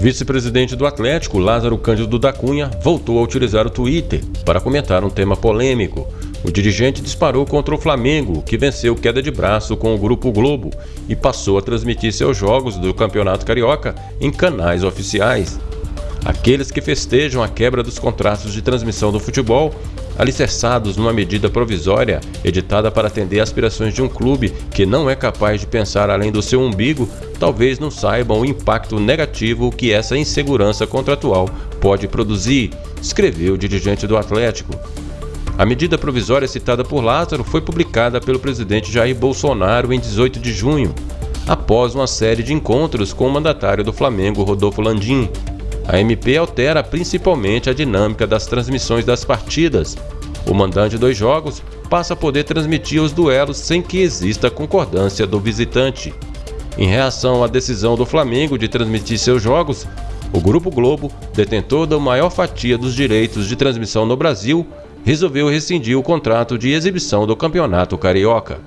vice-presidente do Atlético, Lázaro Cândido da Cunha, voltou a utilizar o Twitter para comentar um tema polêmico. O dirigente disparou contra o Flamengo, que venceu queda de braço com o Grupo Globo e passou a transmitir seus jogos do Campeonato Carioca em canais oficiais. Aqueles que festejam a quebra dos contratos de transmissão do futebol, alicerçados numa medida provisória editada para atender aspirações de um clube que não é capaz de pensar além do seu umbigo, talvez não saibam o impacto negativo que essa insegurança contratual pode produzir, escreveu o dirigente do Atlético. A medida provisória citada por Lázaro foi publicada pelo presidente Jair Bolsonaro em 18 de junho, após uma série de encontros com o mandatário do Flamengo, Rodolfo Landim, a MP altera principalmente a dinâmica das transmissões das partidas. O mandante dos jogos passa a poder transmitir os duelos sem que exista concordância do visitante. Em reação à decisão do Flamengo de transmitir seus jogos, o Grupo Globo, detentor da maior fatia dos direitos de transmissão no Brasil, resolveu rescindir o contrato de exibição do Campeonato Carioca.